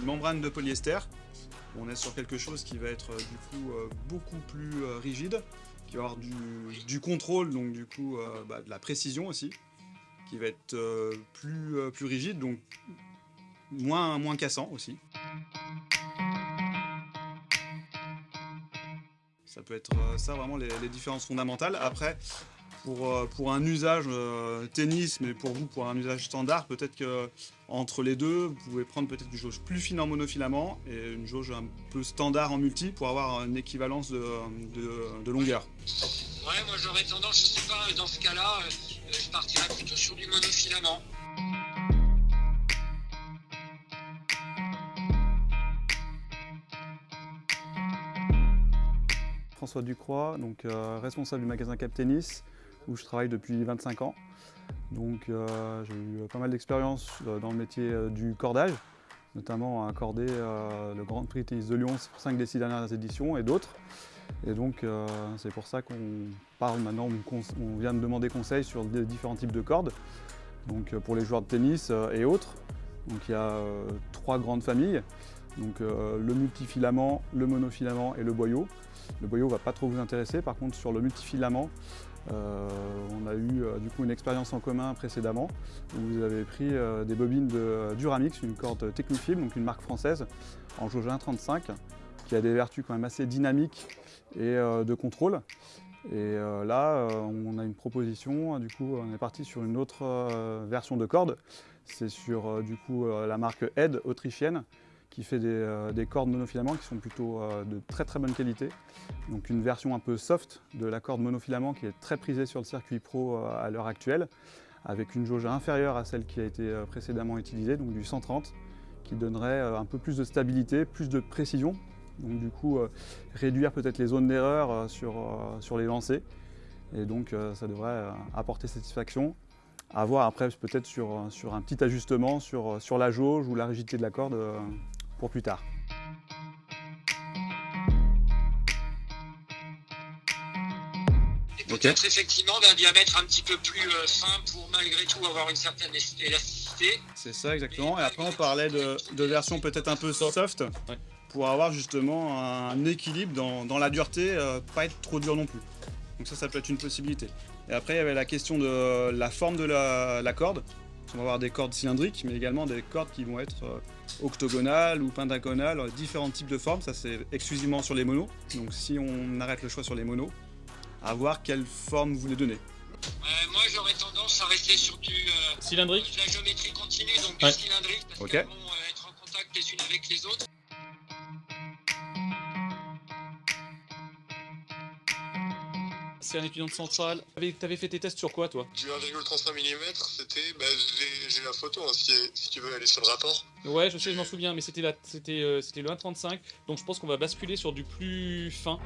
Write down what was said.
une membrane de polyester. On est sur quelque chose qui va être du coup beaucoup plus rigide, qui va avoir du, contrôle, donc du coup bah, de la précision aussi, qui va être plus, plus rigide, donc moins, moins cassant aussi. Ça peut être euh, ça vraiment les, différences fondamentales. Après, pour, euh, pour un usage euh, tennis, mais pour vous, pour un usage standard, peut-être que entre les deux, vous pouvez prendre peut-être une jauge plus fine en monofilament et une jauge un peu standard en multi pour avoir une équivalence de, de, longueur. Ouais, moi j'aurais tendance, je sais pas, dans ce cas-là, je partirais plutôt sur du monofilament. François Ducroix, donc, euh, responsable du magasin Cap Tennis, où je travaille depuis 25 ans. Donc euh, j'ai eu pas mal d'expérience euh, dans le métier du cordage, notamment à accorder le Grand Prix Tennis de Lyon pour 5 des 6 dernières éditions et d'autres. Et donc c'est pour ça qu'on parle maintenant, on, vient de demander conseil sur différents types de cordes, donc pour les joueurs de tennis et autres. Donc il y a trois grandes familles, donc le multifilament, le monofilament et le boyau. Le boyau ne va pas trop vous intéresser. Par contre, sur le multifilament, euh, on a eu euh, du coup une expérience en commun précédemment où vous avez pris euh, des bobines de Duramix, une corde Technifib, donc une marque française, en jauge 1.35, qui a des vertus quand même assez dynamiques et de contrôle. Et là, on a une proposition, du coup, on est parti sur une autre version de corde. C'est sur du coup la marque Ed autrichienne, qui fait euh, des, cordes monofilaments qui sont plutôt euh, de très très bonne qualité. Donc une version un peu soft de la corde monofilament qui est très prisée sur le circuit pro euh, à l'heure actuelle, avec une jauge inférieure à celle qui a été précédemment utilisée, donc du 130, qui donnerait un peu plus de stabilité, plus de précision, donc du coup réduire peut-être les zones d'erreur sur, sur les lancers, et donc ça devrait apporter satisfaction. À voir après peut-être sur, sur, un petit ajustement sur, sur, la jauge ou la rigidité de la corde pour plus tard. peut-être effectivement d'un diamètre un petit peu plus euh, fin pour malgré tout avoir une certaine élasticité. C'est ça exactement. Et après on parlait de, de version peut-être un peu soft pour avoir justement un équilibre dans, la dureté, euh, pas être trop dur non plus. Donc ça, ça peut être une possibilité. Et après, il y avait la question de la forme de la corde. On va avoir des cordes cylindriques, mais également des cordes qui vont être euh, octogonales ou pentagonales, différents types de formes. Ça, c'est exclusivement sur les monos. Donc, si on arrête le choix sur les monos, à voir quelle forme vous voulez donner. moi, j'aurais tendance à rester sur du euh, cylindrique, de la géométrie continue, donc du cylindrique, parce qu'elles vont euh, être en contact les unes avec les autres. C'est un étudiant de centrale. T'avais fait tes tests sur quoi, toi? Du 1,35 mm, c'était. Bah, j'ai la photo, hein, si, tu veux aller sur le rapport. Ouais, je sais, je m'en souviens, mais c'était euh, le 1,35, donc je pense qu'on va basculer sur du plus fin.